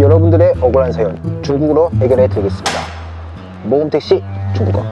여러분들의 억울한 사연 중국어로 해결해 드리겠습니다. 모금택시 중국어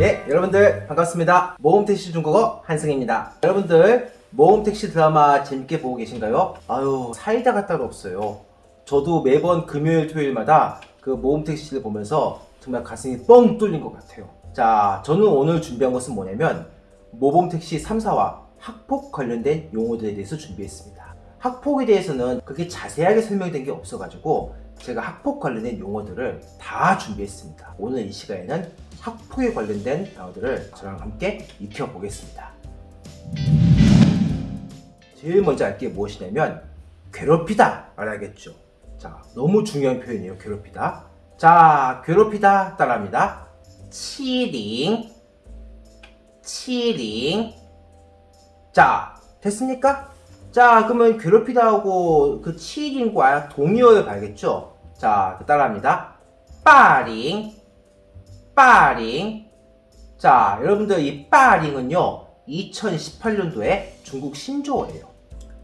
예, 여러분들 반갑습니다. 모험택시 중국어 한승입니다. 여러분들 모험택시 드라마 재밌게 보고 계신가요? 아유 사이다가 따로 없어요. 저도 매번 금요일 토요일마다 그 모험택시를 보면서 정말 가슴이 뻥 뚫린 것 같아요. 자, 저는 오늘 준비한 것은 뭐냐면 모범택시 3사와 학폭 관련된 용어들에 대해서 준비했습니다. 학폭에 대해서는 그렇게 자세하게 설명된 게 없어가지고 제가 학폭 관련된 용어들을 다 준비했습니다. 오늘 이 시간에는 학폭에 관련된 단어들을 저랑 함께 익혀보겠습니다. 제일 먼저 알 게 무엇이냐면 괴롭히다 알아야겠죠. 자, 너무 중요한 표현이에요. 괴롭히다. 자, 괴롭히다 따라합니다. 치링 치링 자, 됐습니까? 자, 그러면 괴롭히다 하고 그 치링과 동의어를 봐야겠죠? 자, 그 따라합니다. 빠링 빠링 자, 여러분들 이 빠링은요 2018년도에 중국 신조어예요.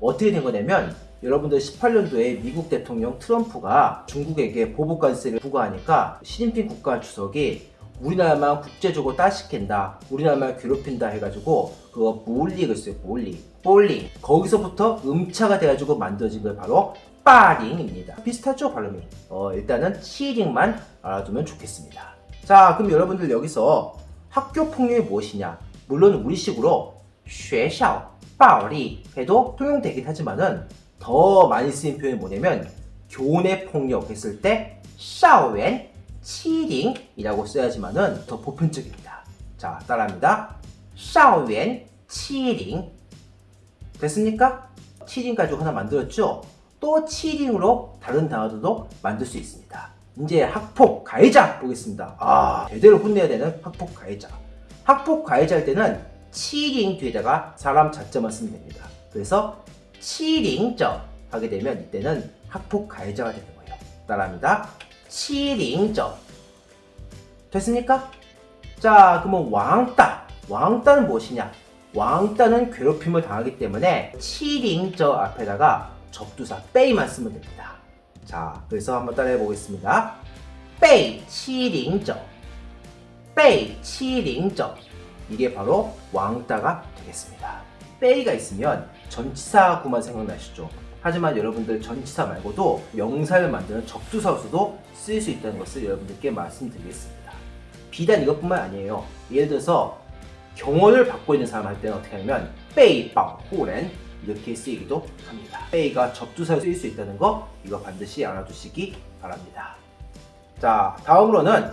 어떻게 된 거냐면 여러분들 18년도에 미국 대통령 트럼프가 중국에게 보복관세를 부과하니까 시진핑 국가 주석이 우리나라만 국제적으로 따시킨다 우리나라만 괴롭힌다 해가지고 그거 몰릭을 써요 몰릭 볼링 거기서부터 음차가 돼가지고 만들어진 게 바로 빠링입니다. 비슷하죠 발음이 어, 일단은 치링만 알아두면 좋겠습니다. 자 그럼 여러분들 여기서 학교 폭력이 무엇이냐? 물론 우리식으로 学校暴力 해도 통용되긴 하지만은 더 많이 쓰인 표현이 뭐냐면 교내 폭력 했을 때 校园欺凌이라고 써야지만은 더 보편적입니다. 자 따라합니다. 校园欺凌 됐습니까? 欺凌 가지고 하나 만들었죠? 또 欺凌으로 다른 단어들도 만들 수 있습니다. 이제 학폭 가해자 보겠습니다. 아 제대로 혼내야 되는 학폭 가해자. 학폭 가해자 할 때는 치링 뒤에다가 사람 자자만 쓰면 됩니다. 그래서 치링저 하게 되면 이때는 학폭 가해자가 되는 거예요. 따라합니다. 치링저 됐습니까? 자 그러면 왕따 왕따는 무엇이냐? 왕따는 괴롭힘을 당하기 때문에 치링저 앞에다가 접두사 빼이만 쓰면 됩니다. 자 그래서 한번 따라해 보겠습니다. 치링저 이게 바로 왕따가 되겠습니다. 빼이가 있으면 전치사구만 생각나시죠? 하지만 여러분들 전치사 말고도 명사를 만드는 접두사로서도 쓰일 수 있다는 것을 여러분들께 말씀드리겠습니다. 비단 이것뿐만 아니에요. 예를 들어서 경호를 받고 있는 사람 할 때는 어떻게 하냐면 빼이방호렌 이렇게 쓰이기도 합니다. 빼이가 접두사로 쓰일 수 있다는 거 이거 반드시 알아두시기 바랍니다. 자 다음으로는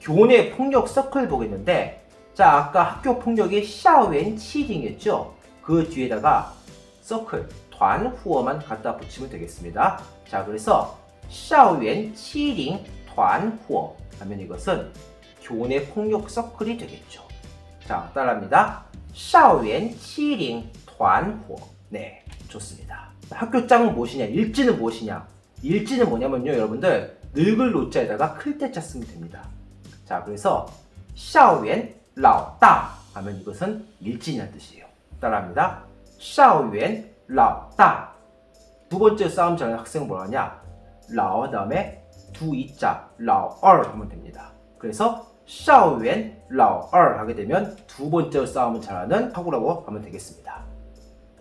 교내 폭력 서클 보겠는데 자 아까 학교 폭력의 샤웬 치징이었죠? 그 뒤에다가 서클, 단, 후어만 갖다 붙이면 되겠습니다. 자 그래서 샤웬 치링 단, 후어 하면 이것은 교내 폭력 서클이 되겠죠. 자 따라합니다. 샤웬 치링 단, 후어 네 좋습니다. 학교장은 무엇이냐 일지는 무엇이냐 일진은 뭐냐면요 여러분들 늙을 노자에다가 클 대 자 쓰면 됩니다. 자 그래서 校园老大 하면 이것은 일진이라는 뜻이에요. 따라합니다. 校园老大 두 번째 싸움 잘하는 학생은 뭐라 하냐? 老 다음에 두 이자 老二 하면 됩니다. 그래서 校园老二 하게 되면 두 번째 싸움을 잘하는 학우라고 하면 되겠습니다.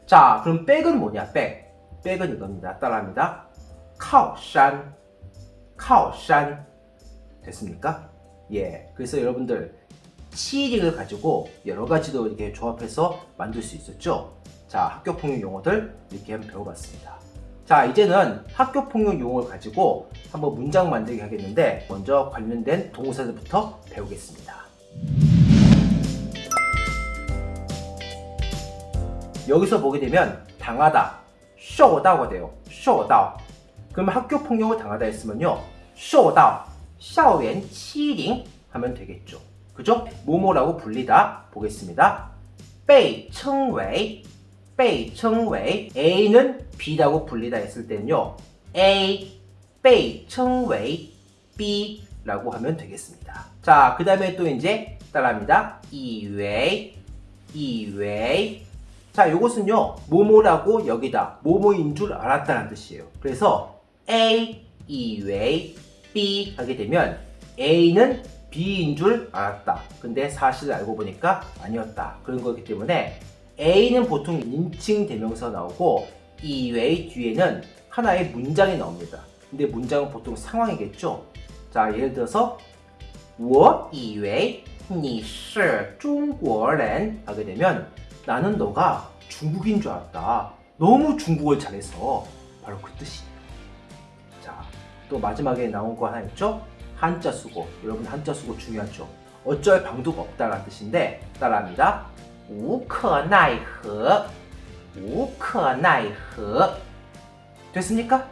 자 그럼 백은 뭐냐? 백 백은 이겁니다. 따라합니다. 카오산 카오산 됐습니까? 예 그래서 여러분들 치링을 가지고 여러 가지도 이렇게 조합해서 만들 수 있었죠. 자, 학교폭력 용어들 이렇게 한번 배워봤습니다. 자, 이제는 학교폭력 용어를 가지고 한번 문장 만들기 하겠는데 먼저 관련된 동사들부터 배우겠습니다. 여기서 보게 되면 당하다, 쇼다가 돼요. 쇼다. 그러면 학교폭력을 당하다 했으면요. 쇼다, 샤오엔 치링 하면 되겠죠. 그죠? 모모라고 불리다 보겠습니다. 被称为 被称为 A는 B라고 불리다 했을 때는요. A 被称为 B라고 하면 되겠습니다. 자, 그 다음에 또 이제 따라합니다. 以为以为자, 요것은요. 모모라고 여기다 모모인 줄 알았다는 뜻이에요. 그래서 A 以为 B 하게 되면 A는 B인 줄 알았다. 근데 사실을 알고 보니까 아니었다. 그런 거기 때문에 A는 보통 인칭 대명사 나오고 이외의 뒤에는 하나의 문장이 나옵니다. 근데 문장은 보통 상황이겠죠. 자, 예를 들어서 我以为你是中国人 하게 되면 나는 너가 중국인 줄 알았다. 너무 중국어를 잘해서 바로 그 뜻이에요. 자, 또 마지막에 나온 거 하나 있죠? 한자 수고. 여러분 한자 수고 중요하죠. 어쩔 방도가 없다라는 뜻인데 따라합니다. 无可奈何无可奈何 됐습니까?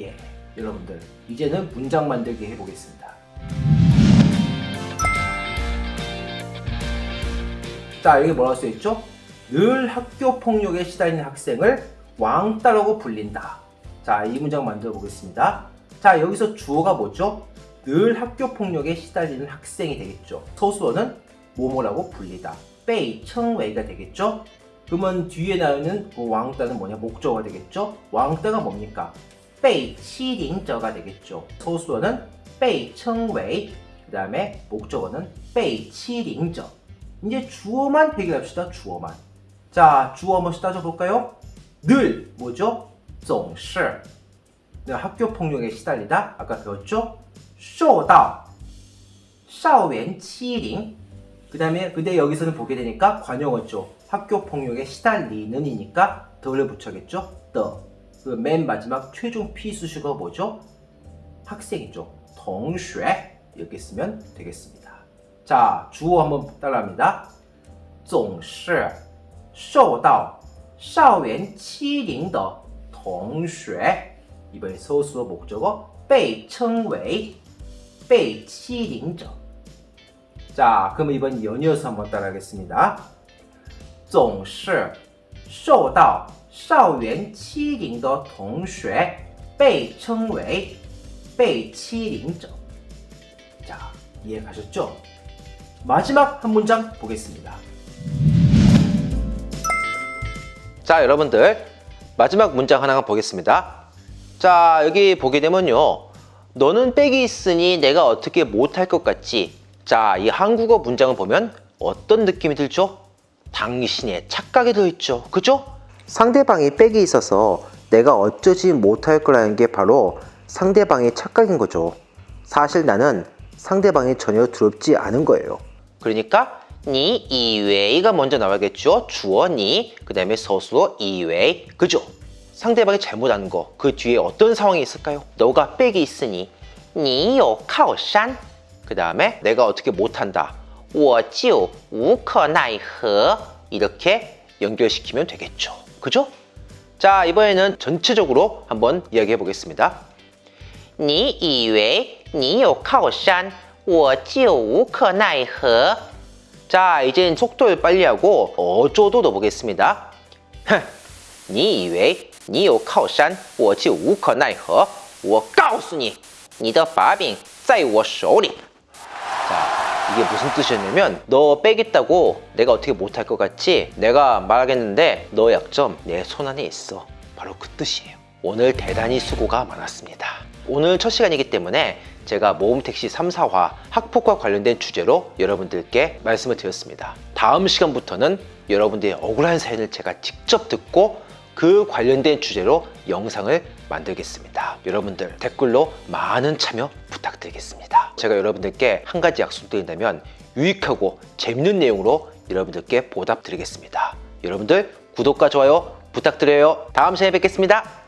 예, 여러분들 이제는 문장 만들기 해보겠습니다. 자, 여기 뭐라고 써있죠? 늘 학교 폭력에 시달리는 학생을 왕따라고 불린다. 자, 이 문장 만들어 보겠습니다. 자, 여기서 주어가 뭐죠? 늘 학교폭력에 시달리는 학생이 되겠죠. 소수어는 모모라고 불리다. 빼이 청웨이가 되겠죠. 그러면 뒤에 나오는 그 왕따는 뭐냐? 목적어가 되겠죠. 왕따가 뭡니까? 빼이 치링저가 되겠죠. 소수어는 빼이 청웨이 그 다음에 목적어는 빼이 치링저. 이제 주어만 해결합시다 주어만. 자 주어 한번 따져볼까요? 늘 뭐죠? 总是 네, 학교폭력에 시달리다. 아까 배웠죠? 受到 校园欺凌 그 다음에 근데 여기서는 보게 되니까 관용어죠. 학교 폭력에 시달리는이니까 더를 붙여겠죠. the. 그맨 마지막 최종 피수식어 뭐죠? 학생이죠. 同学 이렇게 쓰면 되겠습니다. 자, 주어 한번 따라합니다. 总是受到校园欺凌的同学 이번에 소수어 목적어 被称为 被欺凌者 자, 그럼 이번 연이어서 한번 따라하겠습니다. 总是受到校园欺凌的同学被称为被欺凌者. 자, 이해 가셨죠? 마지막 한 문장 보겠습니다. 자, 여러분들 마지막 문장 하나 보겠습니다. 자, 여기 보게 되면요. 너는 빽이 있으니 내가 어떻게 못할 것 같지? 자, 이 한국어 문장을 보면 어떤 느낌이 들죠? 당신의 착각이 들어있죠. 그죠? 상대방이 빽이 있어서 내가 어쩌지 못할 거라는 게 바로 상대방의 착각인 거죠. 사실 나는 상대방이 전혀 두렵지 않은 거예요. 그러니까 니 이외이가 먼저 나와야겠죠. 주어 니, 그 다음에 서술어 이외이, 그죠? 상대방이 잘못한 거, 그 뒤에 어떤 상황이 있을까요? 너가 빽이 있으니 니요 카오산 그 다음에 내가 어떻게 못한다. 我就无可奈何 이렇게 연결시키면 되겠죠. 그죠? 자, 이번에는 전체적으로 한번 이야기해 보겠습니다. 你以为你有靠山我就无可奈何 자, 이젠 속도를 빨리 하고 어조도 넣어보겠습니다. 哼你以为 你有靠山我就无可奈何我告诉你你的把柄在我手里 자, 이게 무슨 뜻이었냐면 너 빼겠다고 내가 어떻게 못할 것 같지? 내가 말하겠는데 너 약점 내 손 안에 있어. 바로 그 뜻이에요. 오늘 대단히 수고가 많았습니다. 오늘 첫 시간이기 때문에 제가 모험택시 3, 4화 학폭과 관련된 주제로 여러분들께 말씀을 드렸습니다. 다음 시간부터는 여러분들의 억울한 사연을 제가 직접 듣고 그 관련된 주제로 영상을 만들겠습니다. 여러분들 댓글로 많은 참여 부탁드리겠습니다. 제가 여러분들께 한 가지 약속드린다면 유익하고 재밌는 내용으로 여러분들께 보답드리겠습니다. 여러분들 구독과 좋아요 부탁드려요. 다음 시간에 뵙겠습니다.